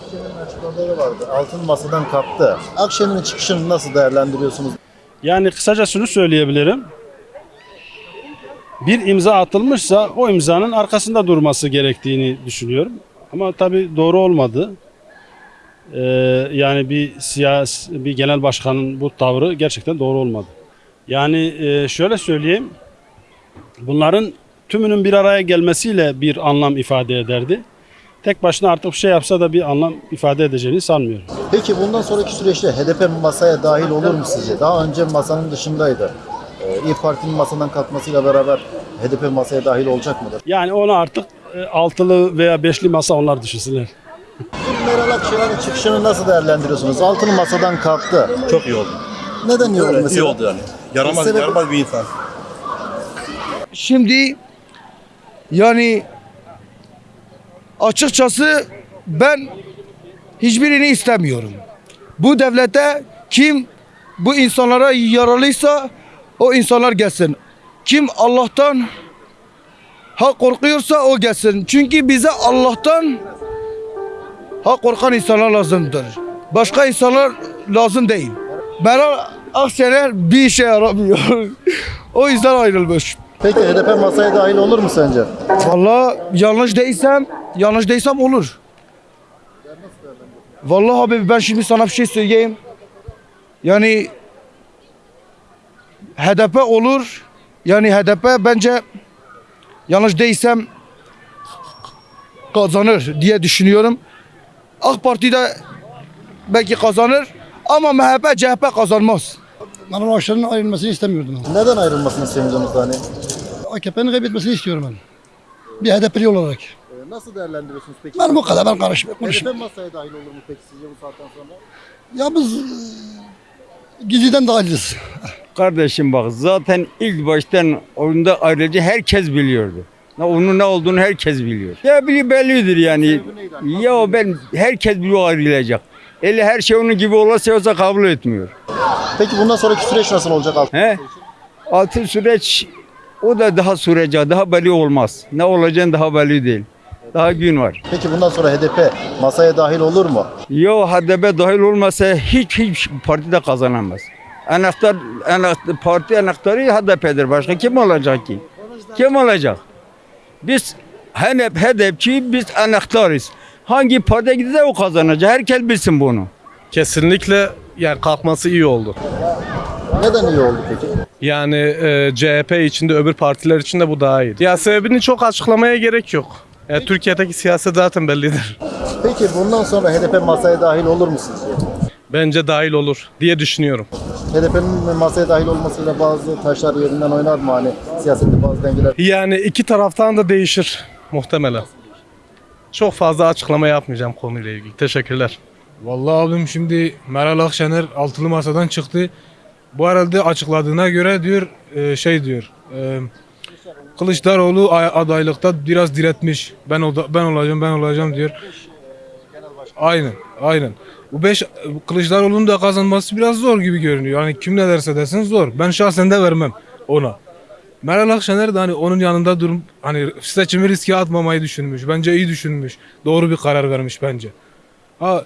Akşener'in açıklamaları vardı. Altın masadan kalktı. Akşener'in çıkışını nasıl değerlendiriyorsunuz? Yani kısaca şunu söyleyebilirim. Bir imza atılmışsa o imzanın arkasında durması gerektiğini düşünüyorum. Ama tabii doğru olmadı. Ee, yani bir siyasi, bir genel başkanın bu tavrı gerçekten doğru olmadı. Yani e, şöyle söyleyeyim. Bunların tümünün bir araya gelmesiyle bir anlam ifade ederdi. Tek başına artık bir şey yapsa da bir anlam ifade edeceğini sanmıyorum. Peki bundan sonraki süreçte HDP masaya dahil olur mu sizce? Daha önce masanın dışındaydı. Ee, İYİ Parti'nin masadan kalkmasıyla beraber HDP masaya dahil olacak mıdır? Yani onu artık e, altılı veya beşli masa onlar düşünsünler. Meral Akşener'in çıkışını nasıl değerlendiriyorsunuz? Altın masadan kalktı. Çok iyi oldu. Neden iyi oldu Evet, mesela? iyi oldu yani. Yaramaz, Sebebi- yaramaz bir insan. Şimdi yani açıkçası ben hiçbirini istemiyorum. Bu devlete kim bu insanlara yaralıysa o insanlar gelsin. Kim Allah'tan ha korkuyorsa o gelsin. Çünkü bize Allah'tan ha korkan insanlar lazımdır. Başka insanlar lazım değil. Meral Akşener bir işe yaramıyor. o yüzden ayrılmış. Peki HDP masaya dahil olur mu sence? Vallahi yanlış değilsem, yanlış değilsem olur. Vallahi abi ben şimdi sana bir şey söyleyeyim. Yani HDP olur. Yani HDP bence yanlış değilsem kazanır diye düşünüyorum. AK Parti de belki kazanır ama MHP CHP kazanmaz. Meral Akşener'in ayrılmasını istemiyordum. Neden ayrılmasını istemiyorsunuz hani? AKP'nin kaybetmesini istiyorum ben. Bir HDP'li olarak. Ee, Nasıl değerlendiriyorsunuz peki? Ben bu kadar ben karışmıyorum. HDP masaya dahil olur mu peki sizce bu saatten sonra? Ya biz e, gizliden dahiliz. Kardeşim bak zaten ilk baştan oyunda ayrıca herkes biliyordu. Ne onun ne olduğunu herkes biliyor. Ya biri bellidir yani. Ya ben herkes biliyor ayrılacak. Eli her şey onun gibi olursa yoksa kabul etmiyor. Peki bundan sonraki süreç nasıl olacak altın? He? Altın süreç o da daha sürecek, daha belli olmaz. Ne olacağını daha belli değil. Daha gün var. Peki bundan sonra HDP masaya dahil olur mu? Yo HDP dahil olmasa hiç hiç parti de kazanamaz. Anahtar, anahtar parti anahtarı HDP'dir. Başka kim olacak ki? Kim olacak? Biz HDP, HDP'çi biz anahtarız. Hangi partiye giderse o kazanacak. Herkes bilsin bunu. Kesinlikle yani kalkması iyi oldu. Neden iyi oldu peki? Yani e, CHP içinde öbür partiler için de bu daha iyi. Ya sebebini çok açıklamaya gerek yok. Ya, Türkiye'deki siyaset zaten bellidir. Peki bundan sonra HDP masaya dahil olur mu sizce? Bence dahil olur diye düşünüyorum. HDP'nin masaya dahil olmasıyla bazı taşlar yerinden oynar mı hani siyasette bazı dengeler? Yani iki taraftan da değişir muhtemelen. Çok fazla açıklama yapmayacağım konuyla ilgili. Teşekkürler. Vallahi abim şimdi Meral Akşener altılı masadan çıktı. Bu herhalde açıkladığına göre diyor e, şey diyor. E, Kılıçdaroğlu adaylıkta biraz diretmiş. Ben oda- ben olacağım ben olacağım diyor. Aynen aynen. Bu beş Kılıçdaroğlu'nun da kazanması biraz zor gibi görünüyor. Yani kim ne derse desin zor. Ben şahsen de vermem ona. Meral Akşener de hani onun yanında durum hani seçimi riske atmamayı düşünmüş. Bence iyi düşünmüş. Doğru bir karar vermiş bence. Ha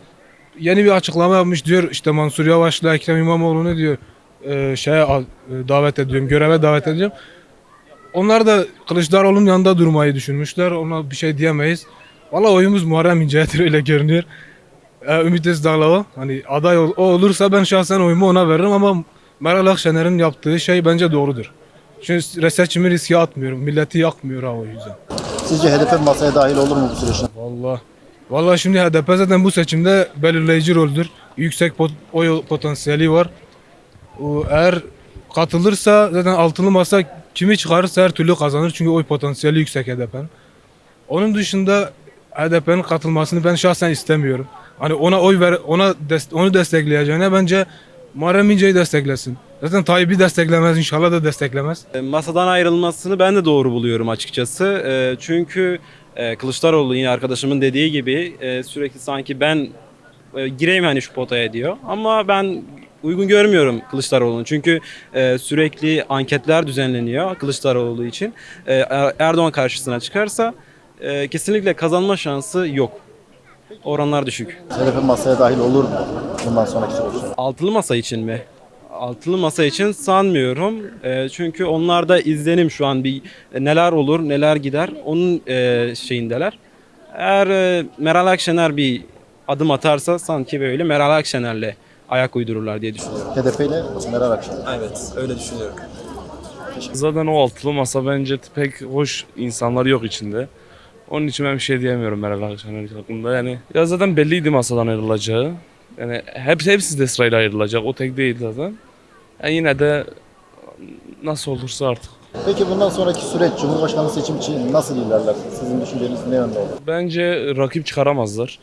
yeni bir açıklama yapmış diyor işte Mansur Yavaş'la Ekrem İmamoğlu'nu diyor e, şeye e, davet ediyorum, göreve davet edeceğim. Onlar da Kılıçdaroğlu'nun yanında durmayı düşünmüşler. Ona bir şey diyemeyiz. Valla oyumuz Muharrem İnce'dir öyle görünüyor. E, Ümit Özdağ'la hani aday ol- o olursa ben şahsen oyumu ona veririm ama Meral Akşener'in yaptığı şey bence doğrudur. Çünkü seçimi riske atmıyorum. Milleti yakmıyor ha o yüzden. Sizce HDP masaya dahil olur mu bu süreçte? Vallahi. Vallahi şimdi HDP zaten bu seçimde belirleyici roldür. Yüksek pot- oy potansiyeli var. Eğer katılırsa zaten altılı masa kimi çıkarırsa her türlü kazanır. Çünkü oy potansiyeli yüksek HDP'nin. Onun dışında HDP'nin katılmasını ben şahsen istemiyorum. Hani ona oy ver, ona des- onu destekleyeceğine bence Muharrem İnce'yi desteklesin. Zaten Tayyip'i desteklemez inşallah da desteklemez. E, Masadan ayrılmasını ben de doğru buluyorum açıkçası. E, Çünkü e, Kılıçdaroğlu yine arkadaşımın dediği gibi sürekli sanki ben gireyim hani şu potaya diyor. Ama ben uygun görmüyorum Kılıçdaroğlu'nu. Çünkü e, sürekli anketler düzenleniyor Kılıçdaroğlu için. E, Er- Erdoğan karşısına çıkarsa e, kesinlikle kazanma şansı yok. Oranlar düşük. HDP masaya dahil olur mu bundan sonraki süreçte? Altılı masa için mi? Altılı masa için sanmıyorum. Ee, çünkü onlarda izlenim şu an bir e, neler olur, neler gider onun e, şeyindeler. Eğer e, Meral Akşener bir adım atarsa sanki böyle Meral Akşener'le ayak uydururlar diye düşünüyorum. HDP ile Meral Akşener. Evet, öyle düşünüyorum. Zaten o altılı masa bence pek hoş insanlar yok içinde. Onun için ben bir şey diyemiyorum Meral Akşener hakkında. Yani ya zaten belliydi masadan ayrılacağı. Yani hep hepsi de sırayla ayrılacak. O tek değil zaten. Yani yine de nasıl olursa artık. Peki bundan sonraki süreç Cumhurbaşkanlığı seçim için nasıl ilerler? Sizin düşünceniz ne yönde olur? Bence rakip çıkaramazlar.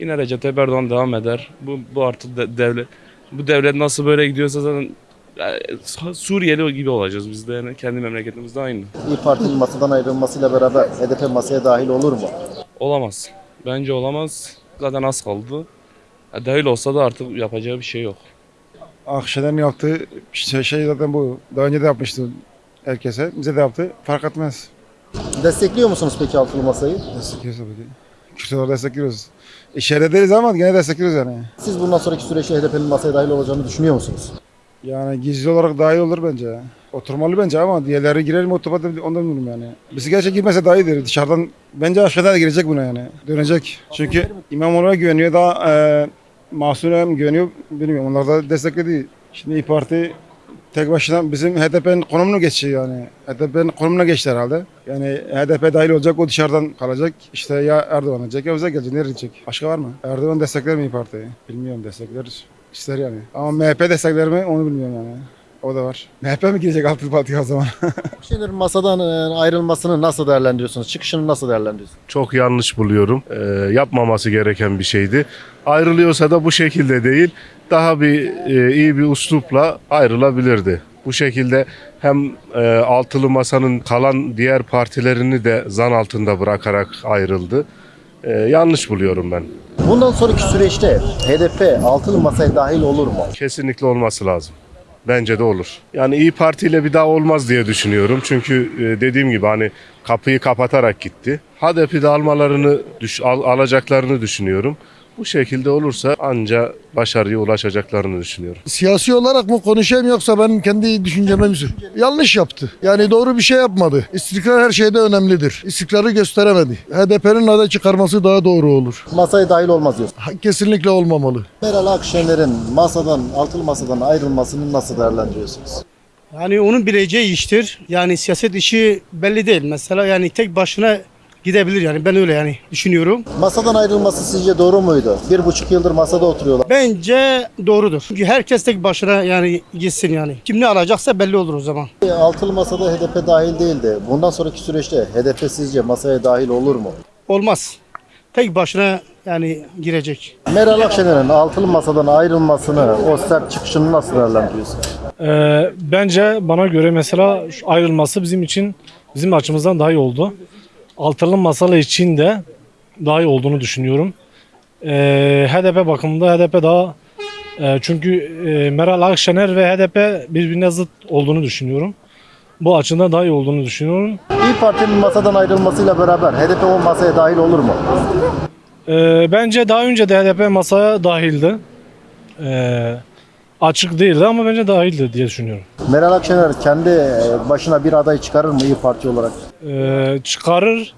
Yine Recep Tayyip Erdoğan devam eder. Bu, bu artık de- devlet bu devlet nasıl böyle gidiyorsa zaten yani Suriyeli gibi olacağız biz de yani kendi memleketimizde aynı. İyi Parti'nin masadan ayrılmasıyla beraber HDP masaya dahil olur mu? Olamaz. Bence olamaz. Zaten az kaldı. Ya dahil olsa da artık yapacağı bir şey yok. Akşener'in yaptığı şey, şey zaten bu. Daha önce de yapmıştı herkese. Bize de yaptı. Fark etmez. Destekliyor musunuz peki altılı masayı? Destekliyoruz tabii ki. Olarak destekliyoruz. İçeride değiliz ama gene destekliyoruz yani. Siz bundan sonraki süreçte HDP'nin masaya dahil olacağını düşünüyor musunuz? Yani gizli olarak daha iyi olur bence. Oturmalı bence ama diğerleri girer mi otomatik ondan bilmiyorum yani. Bizi gerçek girmese daha iyidir. Dışarıdan bence aşağıda da girecek buna yani. Dönecek. Çünkü İmamoğlu'na güveniyor daha e, Mahsun'a güveniyor bilmiyorum. Onlar da destekledi. Şimdi İYİ Parti tek başına bizim HDP'nin konumunu geçiyor yani. HDP'nin konumuna geçti herhalde. Yani HDP dahil olacak o dışarıdan kalacak. İşte ya Erdoğan olacak ya bize gelecek. Nereye gidecek? Başka var mı? Erdoğan destekler mi İYİ Parti'yi? Bilmiyorum destekler. İster yani. Ama MHP destekler mi onu bilmiyorum yani. O da var. MHP mi girecek Altılı Parti'ye o zaman? Akşener'in masadan e, ayrılmasını nasıl değerlendiriyorsunuz? Çıkışını nasıl değerlendiriyorsunuz? çok yanlış buluyorum. Ee, yapmaması gereken bir şeydi. Ayrılıyorsa da bu şekilde değil, daha bir e, iyi bir uslupla ayrılabilirdi. Bu şekilde hem e, altılı masanın kalan diğer partilerini de zan altında bırakarak ayrıldı. E, yanlış buluyorum ben. Bundan sonraki süreçte HDP altılı masaya dahil olur mu? Kesinlikle olması lazım. Bence de olur. Yani İyi Parti ile bir daha olmaz diye düşünüyorum. Çünkü e, dediğim gibi hani kapıyı kapatarak gitti. HDP'de almalarını, al- alacaklarını düşünüyorum. Bu şekilde olursa anca başarıya ulaşacaklarını düşünüyorum. Siyasi olarak mı konuşayım yoksa benim kendi düşünceme mi? Yanlış yaptı. Yani doğru bir şey yapmadı. İstikrar her şeyde önemlidir. İstikrarı gösteremedi. HDP'nin aday çıkarması daha doğru olur. Masaya dahil olmaz diyorsun. Ha, Kesinlikle olmamalı. Meral Akşener'in masadan, altılı masadan ayrılmasını nasıl değerlendiriyorsunuz? Yani onun bileceği iştir. Yani siyaset işi belli değil. Mesela yani tek başına gidebilir yani ben öyle yani düşünüyorum. Masadan ayrılması sizce doğru muydu? Bir buçuk yıldır masada oturuyorlar. Bence doğrudur. Çünkü herkes tek başına yani gitsin yani. Kim ne alacaksa belli olur o zaman. Altılı masada HDP dahil değildi. Bundan sonraki süreçte HDP sizce masaya dahil olur mu? Olmaz. Tek başına yani girecek. Meral Akşener'in altılı masadan ayrılmasını, o sert çıkışını nasıl değerlendiriyorsun? Ee, bence bana göre mesela ayrılması bizim için bizim açımızdan daha iyi oldu. Altılı masalı için de daha iyi olduğunu düşünüyorum. Ee, HDP bakımında HDP daha e, çünkü e, Meral Akşener ve HDP birbirine zıt olduğunu düşünüyorum. Bu açıdan daha iyi olduğunu düşünüyorum. İyi Parti'nin masadan ayrılmasıyla beraber HDP o masaya dahil olur mu? Ee, bence daha önce de HDP masaya dahildi. Ee, açık değildi ama bence dahildi diye düşünüyorum. Meral Akşener kendi e, başına bir aday çıkarır mı İyi Parti olarak? Ee, çıkarır.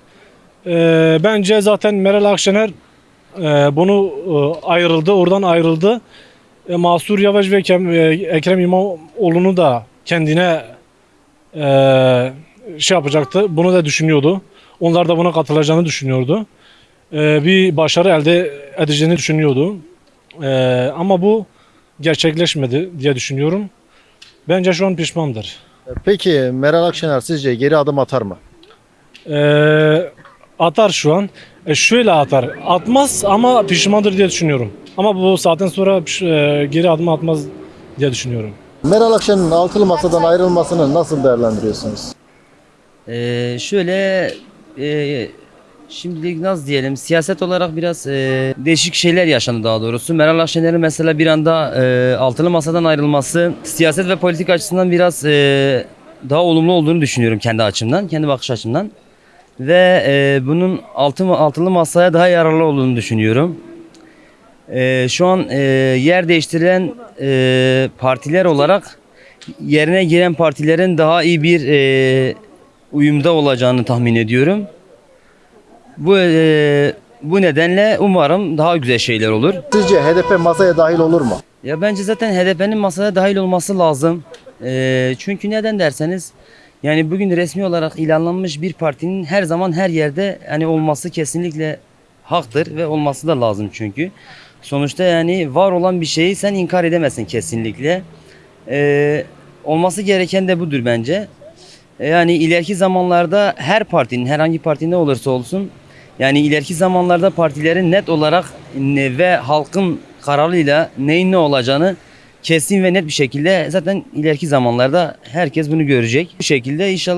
Ee, bence zaten Meral Akşener e, bunu e, ayrıldı, oradan ayrıldı. E, Mahsur Yavaş ve Kem- e, Ekrem İmamoğlu'nu da kendine e, şey yapacaktı. Bunu da düşünüyordu. Onlar da buna katılacağını düşünüyordu. E, bir başarı elde edeceğini düşünüyordu. E, ama bu gerçekleşmedi diye düşünüyorum. Bence şu an pişmandır. Peki Meral Akşener sizce geri adım atar mı? Ee, atar şu an. E, şöyle atar. Atmaz ama pişmandır diye düşünüyorum. Ama bu saatten sonra e, geri adım atmaz diye düşünüyorum. Meral Akşener'in altılı masadan ayrılmasını nasıl değerlendiriyorsunuz? Ee, şöyle e, şimdilik nasıl diyelim siyaset olarak biraz e, değişik şeyler yaşandı daha doğrusu. Meral Akşener'in mesela bir anda e, altılı masadan ayrılması siyaset ve politik açısından biraz e, daha olumlu olduğunu düşünüyorum kendi açımdan, kendi bakış açımdan. ve e, bunun altı, altılı masaya daha yararlı olduğunu düşünüyorum. E, şu an e, yer değiştirilen e, partiler olarak yerine giren partilerin daha iyi bir e, uyumda olacağını tahmin ediyorum. Bu e, bu nedenle umarım daha güzel şeyler olur. Sizce HDP masaya dahil olur mu? Ya bence zaten HDP'nin masaya dahil olması lazım. Ee, çünkü neden derseniz yani bugün resmi olarak ilanlanmış bir partinin her zaman her yerde hani olması kesinlikle haktır ve olması da lazım çünkü. Sonuçta yani var olan bir şeyi sen inkar edemezsin kesinlikle. Ee, olması gereken de budur bence. Ee, Yani ileriki zamanlarda her partinin herhangi parti ne olursa olsun yani ileriki zamanlarda partilerin net olarak ve halkın kararıyla neyin ne olacağını kesin ve net bir şekilde zaten ileriki zamanlarda herkes bunu görecek. Bu şekilde inşallah